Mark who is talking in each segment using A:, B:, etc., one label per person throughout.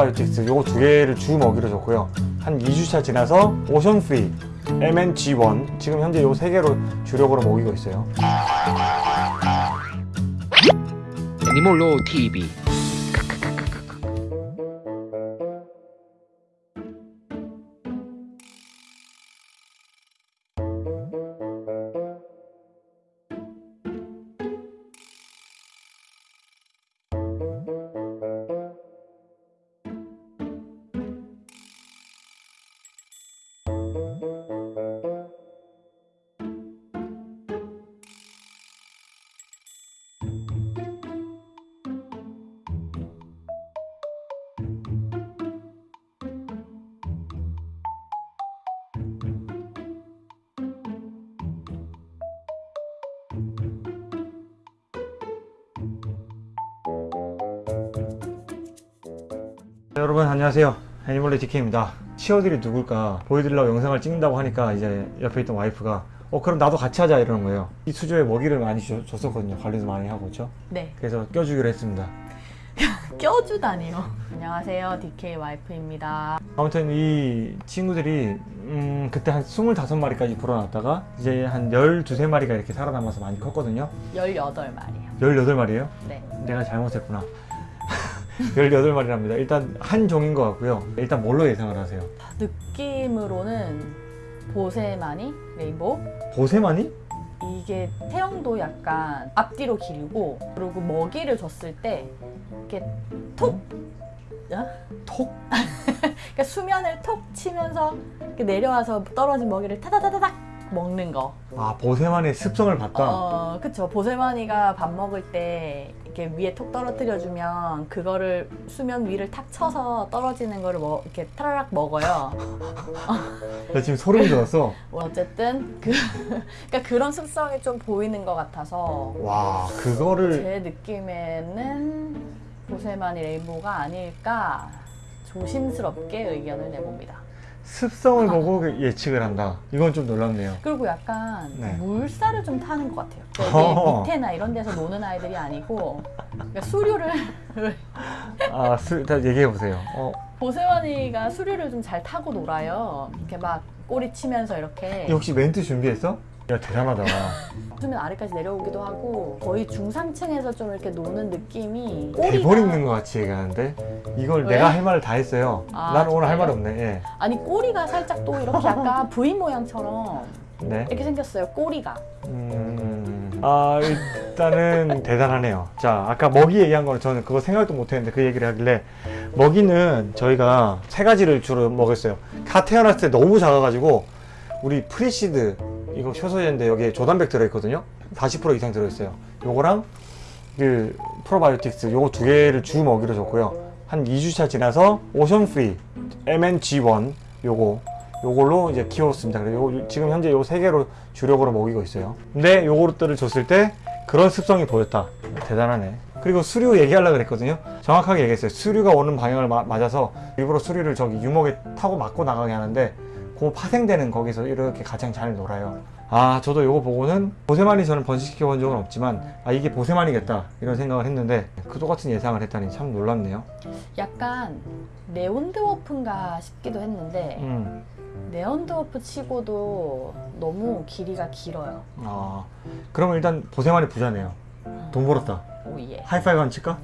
A: 프로바이오틱스 요거 두 개를 주 먹이로 줬고요. 한 2주차 지나서 오션프리 MNG1 지금 현재 요 세 개로 주력으로 먹이고 있어요.
B: 애니몰로 TV
A: 네, 여러분 안녕하세요. 애니멀레 DK입니다. 치어들이 누굴까 보여드리려고 영상을 찍는다고 하니까 이제 옆에 있던 와이프가 어 그럼 나도 같이 하자. 이러는 거예요. 이 수조에 먹이를 많이 줬- 줬었거든요. 관리도 많이 하고 그렇죠
C: 네,
A: 그래서 껴주기로 했습니다.
C: 껴주다니요. 안녕하세요, DK 와이프입니다.
A: 아무튼 이 친구들이 음 그때 한 25마리까지 불어났다가 이제 한 12~3마리가 이렇게 살아남아서 많이 컸거든요.
C: 18마리요.
A: 18마리예요?
C: 네.
A: 내가 잘못했구나 18마리랍니다 일단 한 종인 것 같고요 일단 뭘로 예상을 하세요?
C: 느낌으로는 보세마니, 레인보우.
A: 보세마니?
C: 이게 태형도 약간 앞뒤로 길고 그리고 먹이를 줬을 때 이렇게 톡 어?
A: 톡?
C: 그러니까 수면을 톡 치면서 이렇게 내려와서 떨어진 먹이를 타다다다닥 먹는 거.
A: 아 보세마니의 습성을 봤다
C: 어, 그쵸. 보세마니가 밥 먹을 때 이렇게 위에 톡 떨어뜨려 주면 그거를 수면 위를 탁 쳐서 떨어지는 거를 먹, 이렇게 타라락 먹어요.
A: 나 지금 소름 돋았어
C: 어쨌든 그 그러니까 그런 습성이 좀 보이는 것 같아서
A: 와 그거를
C: 제 느낌에는 보세마니 레인보우가 아닐까 조심스럽게 의견을 내봅니다.
A: 습성을 보고 그 예측을 한다 이건 좀 놀랍네요
C: 그리고 약간
A: 네.
C: 물살을 좀 타는 것 같아요. 그러니까 밑에나 이런 데서 노는 아이들이 아니고 그러니까 수류를
A: 아 수, 다 얘기해 보세요 어,
C: 보세마니가 수류를 좀 잘 타고 놀아요. 이렇게 막 꼬리 치면서 이렇게
A: 이 혹시 멘트 준비했어? 야 대단하다
C: 수면 아래까지 내려오기도 하고 거의 중상층에서 좀 이렇게 노는 느낌이 꼬리가
A: 대본 읽는 것 같이 얘기하는데 이걸
C: 왜?
A: 내가 할 말을 다 했어요
C: 아,
A: 나는 오늘 할?
C: 말
A: 없네 예.
C: 아니 꼬리가 살짝 또 이렇게 약간 V 모양처럼
A: 네.
C: 이렇게 생겼어요. 꼬리가.
A: 음, 아 일단은 대단하네요 자 아까 먹이 얘기한 거는 저는 그거 생각도 못 했는데 그 얘기를 하길래 먹이는 저희가 세 가지를 주로 먹였어요 다 태어났을 때 너무 작아가지고 우리 프리시드 이거 효소제인데 여기에 조단백 들어있거든요 40% 이상 들어있어요 요거랑 그 프로바이오틱스 요거 두 개를 주 먹이로 줬고요 한 2주차 지나서 오션프리 MNG1 요거 요걸로 이제 키웠습니다. 그래서 요, 지금 현재 요 세 개로 주력으로 먹이고 있어요. 근데 요것들을 줬을 때 그런 습성이 보였다. 대단하네. 그리고 수류 얘기하려고 그랬거든요. 정확하게 얘기했어요. 수류가 오는 방향을 마- 맞아서 일부러 수류를 저기 유목에 타고 맞고 나가게 하는데 그 파생되는 거기서 이렇게 가장 잘 놀아요. 아 저도 요거 보고는 보세마니 저는 번식시켜 본 적은 없지만 아 이게 보세마니겠다 이런 생각을 했는데 그 똑같은 예상을 했다니 참 놀랍네요.
C: 약간 neon dwarf인가 싶기도 했는데
A: 음.
C: neon dwarf 치고도 너무 길이가 길어요.
A: 아 그러면 일단 보세마니 부자네요. 돈 벌었다.
C: Oh yeah.
A: 하이파이브 한번 칠까?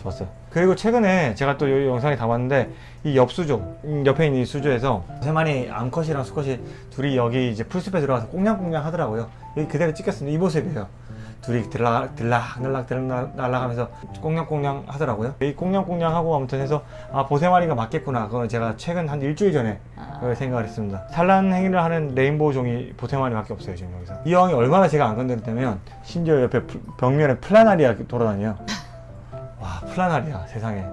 A: 좋았어요. 그리고 최근에 제가 또 이 영상에 담았는데 이 옆 수조, 음, 옆에 있는 이 수조에서 세마니 암컷이랑 수컷이 둘이 여기 이제 풀숲에 들어가서 꽁냥꽁냥 하더라고요. 여기 그대로 찍혔습니다. 이 모습이에요. 둘이 들락 들락 날락 들락 날락하면서 꽁냥꽁냥 하더라고요. 이 꽁냥꽁냥 하고 아무튼 해서 아 보세마니가 맞겠구나. 그건 제가 최근 한 일주일 전에
C: 아,
A: 생각을 했습니다. 산란 행위를 하는 rainbow 종이 보세마니밖에 없어요 지금 여기서. 이 형이 얼마나 제가 안 건드렸다면 심지어 옆에 플- 벽면에 플라나리아 돌아다녀요. 와 플라나리아 세상에.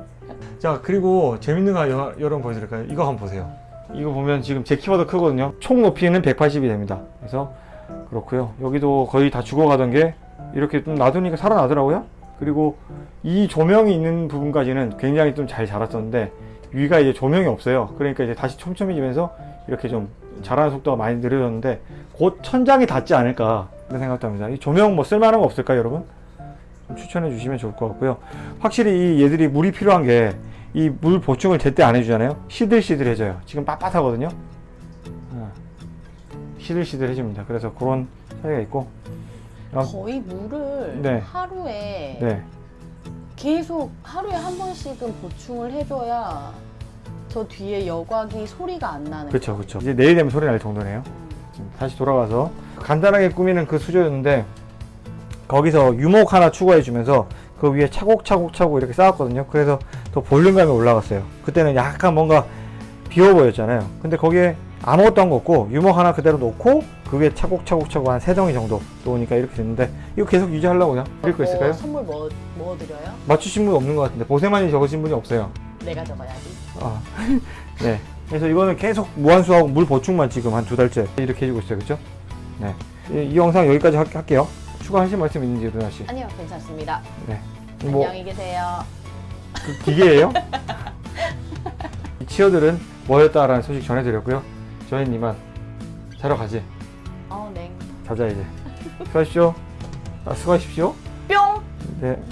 A: 자 그리고 재밌는 거 여- 여러분 보여드릴까요? 이거 한번 보세요. 이거 보면 지금 제 키보다 크거든요. 총 높이는 180이 됩니다. 그래서 그렇고요. 여기도 거의 다 죽어가던 게 이렇게 좀 놔두니까 살아나더라고요. 그리고 이 조명이 있는 부분까지는 굉장히 좀 잘 자랐었는데 위가 이제 조명이 없어요. 그러니까 이제 다시 촘촘해지면서 이렇게 좀 자라는 속도가 많이 느려졌는데 곧 천장이 닿지 않을까 그런 생각도 합니다. 이 조명 뭐 쓸만한 거 없을까요, 여러분? 좀 추천해 주시면 좋을 것 같고요. 확실히 이 얘들이 물이 필요한 게 이 물 보충을 제때 안 해주잖아요. 시들시들해져요. 지금 빳빳하거든요. 어. 시들시들해집니다. 그래서 그런 차이가 있고. 아,
C: 거의 물을
A: 네.
C: 하루에
A: 네.
C: 계속 하루에 한 번씩은 보충을 해줘야 저 뒤에 여과기 소리가 안 나는
A: 그렇죠, 그렇죠. 이제 내일 되면 소리 날 정도네요. 지금 다시 돌아와서 간단하게 꾸미는 그 수조였는데 거기서 유목 하나 추가해 주면서 그 위에 차곡차곡 차곡 이렇게 쌓았거든요. 그래서 더 볼륨감이 올라갔어요. 그때는 약간 뭔가 비어 보였잖아요. 근데 거기에 아무것도 한거 없고 유목 하나 그대로 놓고 그 위에 차곡차곡 차곡 한 세 덩이 정도 놓으니까 이렇게 됐는데 이거 계속 유지하려고요. 드릴 거 있을까요?
C: 어, 선물 뭐, 뭐 드려요?
A: 맞추신 분 없는 것 같은데 보세만이 적으신 분이 없어요.
C: 내가 적어야지.
A: 아, 네. 그래서 이거는 계속 무한수하고 물 보충만 지금 한 두 달째 이렇게 해주고 있어요. 그죠? 네. 이, 이 영상 여기까지 할, 할게요. 추가하실 말씀 있는지, 루나 씨?
C: 아니요, 괜찮습니다.
A: 네. 뭐,
C: 안녕히 계세요.
A: 그 기계예요? 이 치어들은 뭐였다라는 소식 전해드렸고요. 저희는 이만 자러 가지.
C: 어, 네.
A: 자자, 이제. 수고하십시오. 아, 수고하십시오.
C: 뿅!
A: 네.